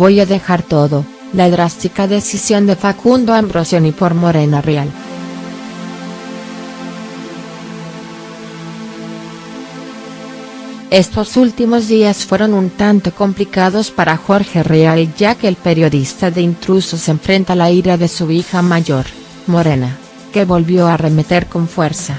voy a dejar todo, la drástica decisión de Facundo Ambrosioni por Morena Real. Estos últimos días fueron un tanto complicados para Jorge Real ya que el periodista de intrusos enfrenta la ira de su hija mayor, Morena, que volvió a arremeter con fuerza.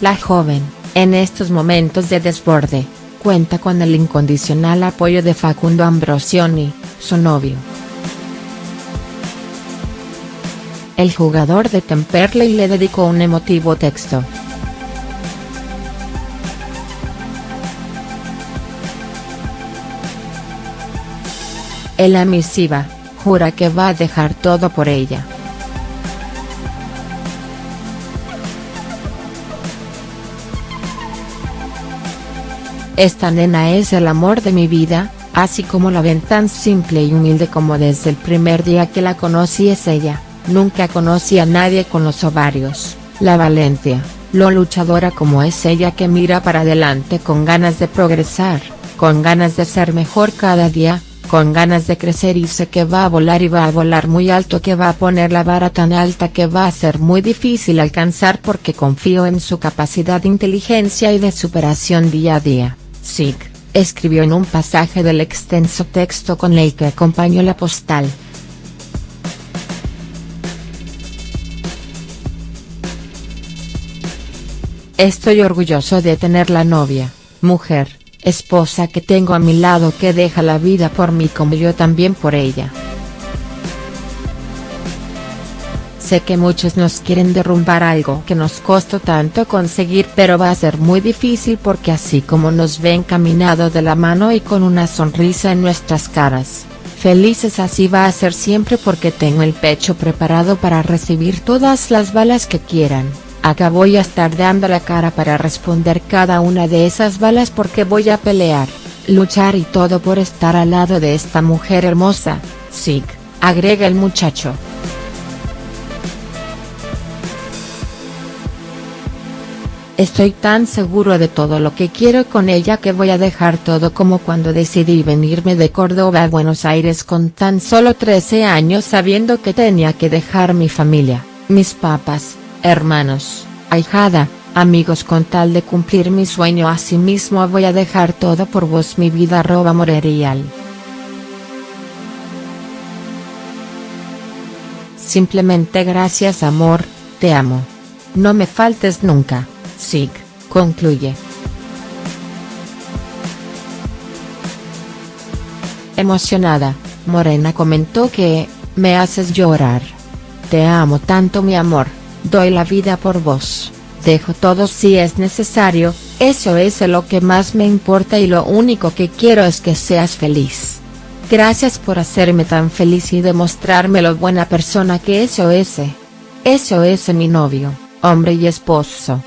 La joven, en estos momentos de desborde, cuenta con el incondicional apoyo de Facundo Ambrosioni, su novio. El jugador de Temperley le dedicó un emotivo texto. En la misiva, jura que va a dejar todo por ella. Esta nena es el amor de mi vida, así como la ven tan simple y humilde como desde el primer día que la conocí es ella, nunca conocí a nadie con los ovarios, la valencia, lo luchadora como es ella que mira para adelante con ganas de progresar, con ganas de ser mejor cada día, con ganas de crecer y sé que va a volar y va a volar muy alto que va a poner la vara tan alta que va a ser muy difícil alcanzar porque confío en su capacidad de inteligencia y de superación día a día, SIG, escribió en un pasaje del extenso texto con el que acompañó la postal. Estoy orgulloso de tener la novia, mujer, esposa que tengo a mi lado que deja la vida por mí como yo también por ella. Sé que muchos nos quieren derrumbar algo que nos costó tanto conseguir pero va a ser muy difícil porque así como nos ven caminado de la mano y con una sonrisa en nuestras caras, felices así va a ser siempre porque tengo el pecho preparado para recibir todas las balas que quieran. Acá voy a estar dando la cara para responder cada una de esas balas porque voy a pelear, luchar y todo por estar al lado de esta mujer hermosa, Sig, agrega el muchacho. Estoy tan seguro de todo lo que quiero con ella que voy a dejar todo como cuando decidí venirme de Córdoba a Buenos Aires con tan solo 13 años sabiendo que tenía que dejar mi familia, mis papas, hermanos, ahijada, amigos con tal de cumplir mi sueño asimismo voy a dejar todo por vos mi vida arroba morerial. Simplemente gracias amor, te amo. No me faltes nunca, Sig, concluye. Emocionada, Morena comentó que, me haces llorar. Te amo tanto mi amor doy la vida por vos, dejo todo si es necesario, eso es lo que más me importa y lo único que quiero es que seas feliz. Gracias por hacerme tan feliz y demostrarme lo buena persona que eso es. Eso es mi novio, hombre y esposo.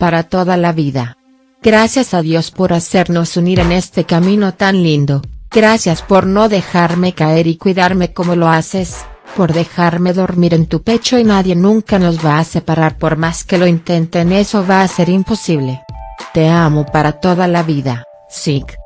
Para toda la vida. Gracias a Dios por hacernos unir en este camino tan lindo. Gracias por no dejarme caer y cuidarme como lo haces, por dejarme dormir en tu pecho y nadie nunca nos va a separar por más que lo intenten eso va a ser imposible. Te amo para toda la vida, Sig.